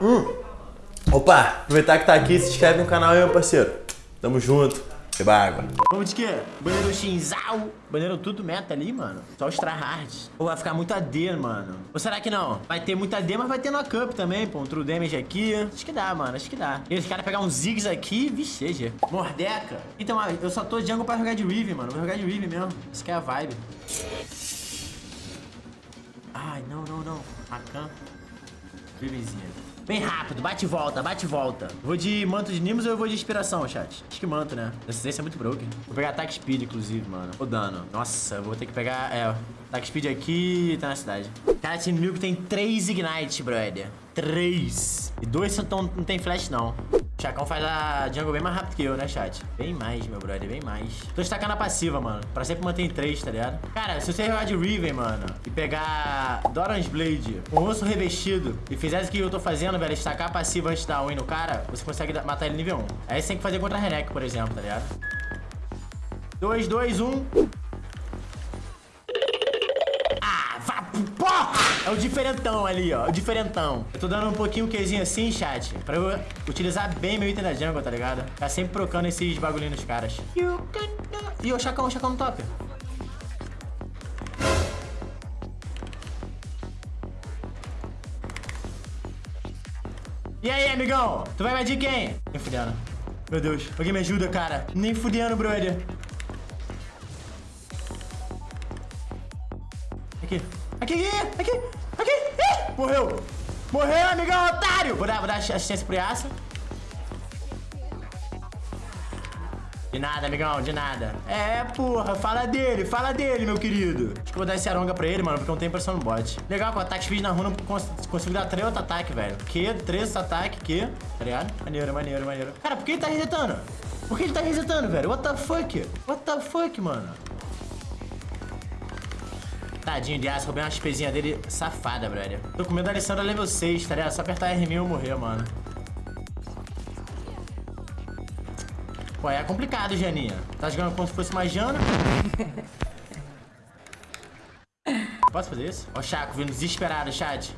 Hum. Opa, aproveitar que tá aqui, se inscreve no canal aí, meu parceiro. Tamo junto. Beba água. Vamos de quê? Banheiro Shinzal. Banheiro tudo meta ali, mano. Só os tryhards. Ou vai ficar muito AD, mano. Ou será que não? Vai ter muito AD, mas vai ter no Cup também, pô. Um True Damage aqui. Acho que dá, mano. Acho que dá. E os caras pegar uns Ziggs aqui, vixe. Mordeca. Então, ah, eu só tô jungle pra jogar de Riven, mano. Vou jogar de Riven mesmo. Isso que é a vibe. Ai, não, não, não. Rakan. Rivenzinha. Bem rápido, bate e volta, bate e volta. Vou de manto de Nimbus ou eu vou de inspiração, chat? Acho que manto, né? Essa é muito broken. Vou pegar ataque speed, inclusive, mano. O dano. Nossa, eu vou ter que pegar... É, ataque speed aqui e tá na cidade. Cara, esse inimigo tem 3 Ignite, brother. 3. E dois não tem flash, não. O Chacão faz a jungle bem mais rápido que eu, né, chat? Bem mais, meu brother, bem mais. Tô destacando a passiva, mano. Pra sempre manter em 3, tá ligado? Cara, se você jogar de Riven, mano, e pegar Doran's Blade com osso revestido e fizer isso que eu tô fazendo, velho, destacar a passiva antes da win no cara, você consegue matar ele nível 1. Aí você tem que fazer contra a Renek, por exemplo, tá ligado? 2, 2, 1. É o diferentão ali, ó. O diferentão. Eu tô dando um pouquinho o Qzinho assim, chat. Pra eu utilizar bem meu item da jungle, tá ligado? Tá sempre procando esses bagulhinhos nos caras. Ih, o Chacão, o Chacão no top. E aí, amigão? Tu vai invadir quem? Nem fudendo. Meu Deus. Alguém me ajuda, cara. Nem fudendo, brother. Aqui. Aqui, aqui, aqui. Ih, morreu. Morreu, amigão, otário. Vou dar, vou dar assistência pro Yasa. De nada, amigão, de nada. É, porra, fala dele, fala dele, meu querido. Acho que eu vou dar esse aronga pra ele, mano, porque não tem pressão no bot. Legal, com ataque speed na runa, consigo dar 3 outro ataque, velho. Que? 3 ataque, que? Tá ligado? Maneiro, maneiro, maneiro. Cara, por que ele tá resetando? Por que ele tá resetando, velho? What the fuck? What the fuck, mano? Tadinho de aço, roubei uma espezinha dele safada, brother. Tô com medo da Alessandra level 6, tá ligado? Só apertar R1000 e morrer, mano. Pô, é complicado, Janinha. Tá jogando como se fosse uma Jana. Posso fazer isso? Ó o Chaco vindo desesperado, chat.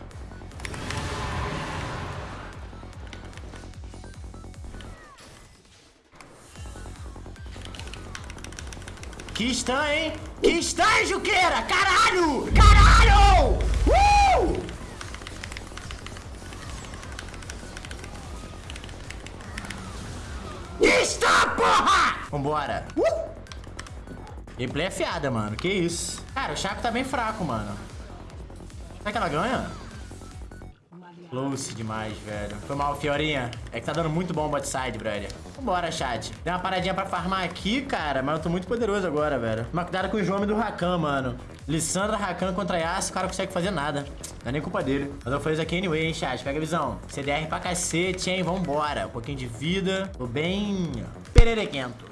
Que stun, hein? Que stun, Juqueira! Caralho! Caralho! Uh! Que stun, porra! Vambora. Uh! Gameplay é fiada, mano. Que isso? Cara, o Chaco tá bem fraco, mano. Será que ela ganha? Close demais, velho. Foi mal, Fiorinha. É que tá dando muito bom o bot side, brother. Vambora, chat. Deu uma paradinha pra farmar aqui, cara, mas eu tô muito poderoso agora, velho. Mas cuidado com o João do Rakan, mano. Lissandra Rakan contra Yasuo, o cara não consegue fazer nada. Não é nem culpa dele. Mas eu fazer isso aqui anyway, hein, chat. Pega a visão. CDR pra cacete, hein. Vambora. Um pouquinho de vida. Tô bem pererequento.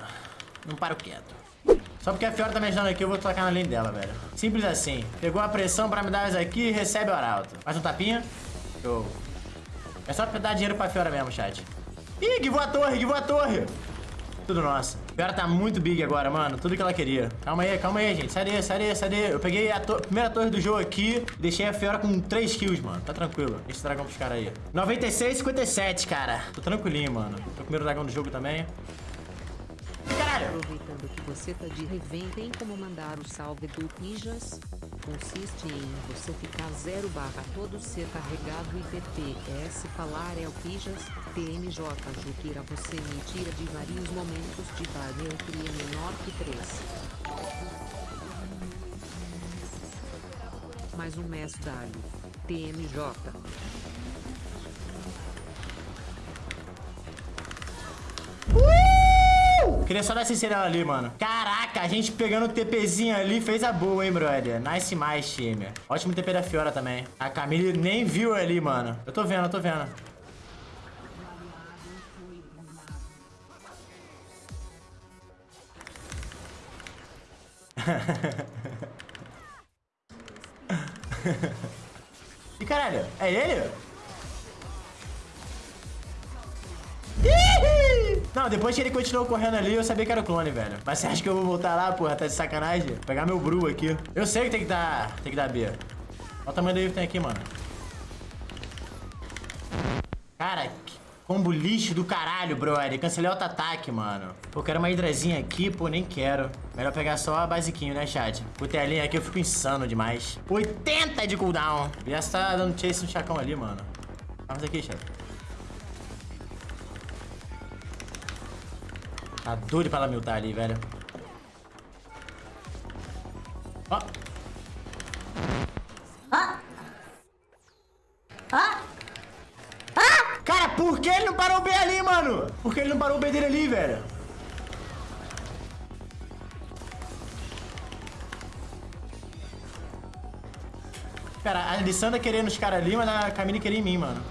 Não paro quieto. Só porque a Fiora tá me ajudando aqui, eu vou tocar na linha dela, velho. Simples assim. Pegou a pressão pra me dar isso aqui e recebe o arauto. Mais um tapinha. Show. É só dar dinheiro pra Fiora mesmo, chat. Ih, givou a torre, givou a torre. Tudo nosso. Fiora tá muito big agora, mano. Tudo que ela queria. Calma aí, calma aí, gente. Sai daí, sai daí, sai daí. Eu peguei a to primeira torre do jogo aqui deixei a Fiora com 3 kills, mano. Tá tranquilo. Esse dragão pros caras aí. 96, 57, cara. Tô tranquilinho, mano. Tô com o primeiro dragão do jogo também. Caralho! Aproveitando que você tá de revém, tem como mandar o salve do Pijas? Consiste em você ficar 0 barra todo ser carregado e PPS falar é o Pijas, PMJ Juquira você me tira de vários momentos de barreira cria menor que 3. Mais um mês dali. Queria só dar sincerão ali, mano. Caraca, a gente pegando o TPzinho ali fez a boa, hein, brother. Nice mais, time. Ótimo TP da Fiora também. A Camille nem viu ali, mano. Eu tô vendo, eu tô vendo. e caralho, é ele? Não, depois que ele continuou correndo ali, eu sabia que era o clone, velho. Mas você acha que eu vou voltar lá, porra? Tá de sacanagem? Pegar meu Bru aqui. Eu sei que tem que dar... Tem que dar B. Olha o tamanho do que tem aqui, mano. Cara, combo lixo do caralho, brother. Cancelei outro ataque, mano. Pô, quero uma hidrazinha aqui, pô, nem quero. Melhor pegar só a basiquinho, né, chat? Com telinha aqui eu fico insano demais. 80 de cooldown. Já tá dando chase no chacão ali, mano. Vamos aqui, chat. Tá doido pra ela miltar ali, velho. Ó. Cara, por que ele não parou o B ali, mano? Por que ele não parou o B dele ali, velho? Cara, a Alessandra querendo os caras ali, mas a Camille queria em mim, mano.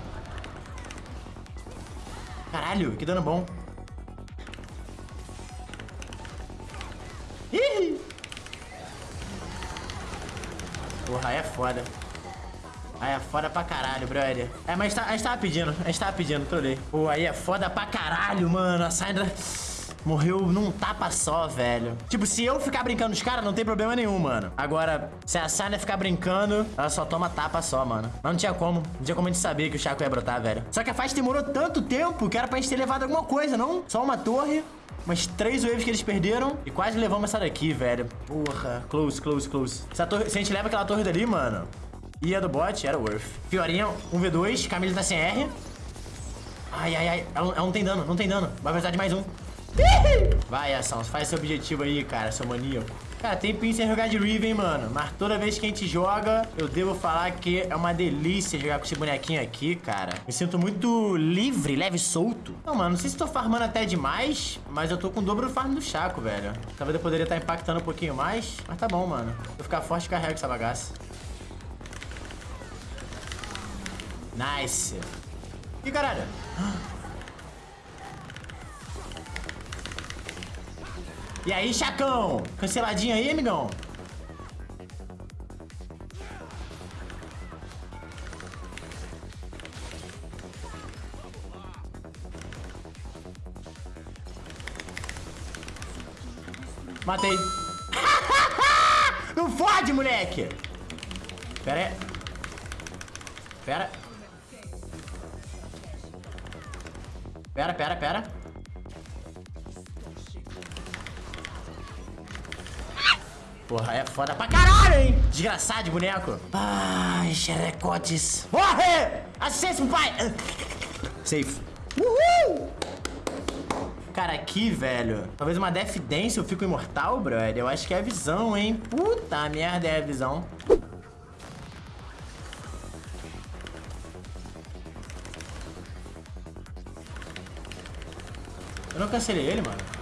Caralho, que dano bom. Porra, aí é foda. Aí é foda pra caralho, brother. É, mas tá, a gente tava pedindo, a gente tava pedindo, trolei. Pô, aí é foda pra caralho, mano. A Sandra morreu num tapa só, velho. Tipo, se eu ficar brincando os caras, não tem problema nenhum, mano. Agora, se a Sandra ficar brincando, ela só toma tapa só, mano. Mas não tinha como. Não tinha como a gente saber que o Chaco ia brotar, velho. Só que a faixa demorou tanto tempo que era pra gente ter levado alguma coisa, não? Só uma torre. Umas três waves que eles perderam e quase levamos essa daqui, velho. Porra. Close, close, close. Se a, torre, se a gente leva aquela torre dali, mano, e a do bot era worth. Fiorinha, 1v2, Camille tá sem R. Ai, ai, ai. Ela, ela não tem dano, não tem dano. Vai precisar de mais um. Vai, ação. Faz seu objetivo aí, cara, seu maníaco. Cara, tem pin sem jogar de Riven, mano. Mas toda vez que a gente joga, eu devo falar que é uma delícia jogar com esse bonequinho aqui, cara. Me sinto muito livre, leve solto. Não, mano, não sei se tô farmando até demais, mas eu tô com o dobro do farm do Chaco, velho. Talvez eu poderia estar impactando um pouquinho mais, mas tá bom, mano. Vou ficar forte e carrego essa bagaça. Nice. Ih, caralho. E aí, Chacão? Canceladinho aí, amigão? Matei. Não fode, moleque! Pera aí. Pera. Pera, pera, pera. Porra, é foda pra caralho, hein? Desgraçado de boneco. Ai, xerecotes. Morre! Assistência, pai! Safe. Uhul! Cara, aqui, velho. Talvez uma Death Dance eu fico imortal, brother. Eu acho que é a visão, hein? Puta merda, é a visão. Eu não cancelei ele, mano.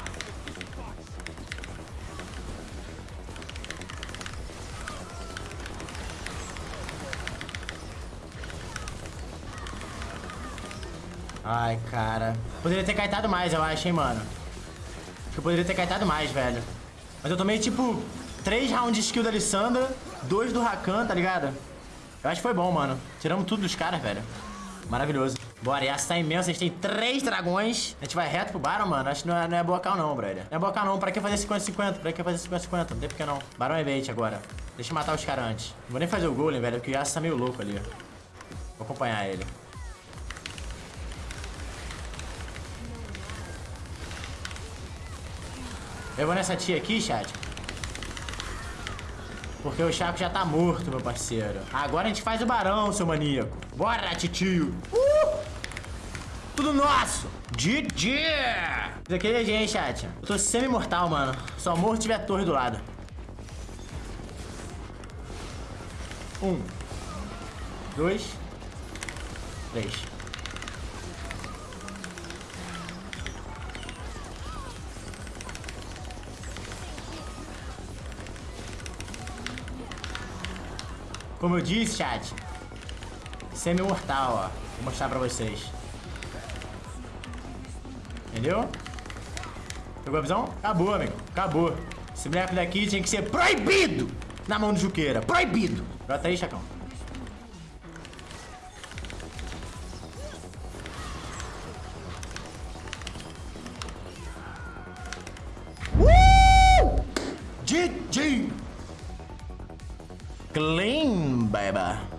Ai, cara. Poderia ter caetado mais, eu acho, hein, mano. Acho que eu poderia ter caetado mais, velho. Mas eu tomei, tipo, três rounds de skill da Alessandra, dois do Rakan, tá ligado? Eu acho que foi bom, mano. Tiramos tudo dos caras, velho. Maravilhoso. Bora, e essa tá imensa. A gente tem três dragões. A gente vai reto pro Baron, mano. Acho que não é, não é não, brother. Não é bocal não. Pra que fazer 50-50? Pra que fazer 50-50? Não tem por que não. Baron é bait agora. Deixa eu matar os caras antes. Não vou nem fazer o golem, velho, porque o Yasuo tá meio louco ali. Vou acompanhar ele. Eu vou nessa tia aqui, chat. Porque o Chaco já tá morto, meu parceiro. Agora a gente faz o barão, seu maníaco. Bora, titio. Uh! Tudo nosso. GG. Isso aqui é GG, hein, chat. Eu tô semi-mortal, mano. Só morro se tiver a torre do lado. Um. Dois. Três. Como eu disse, chat, semi-mortal, ó. Vou mostrar pra vocês. Entendeu? Pegou a visão? Acabou, amigo. Acabou. Esse boneco daqui tinha que ser proibido na mão do Juqueira. Proibido. Bota aí, Chacão. Uh! GG! Clean, baby.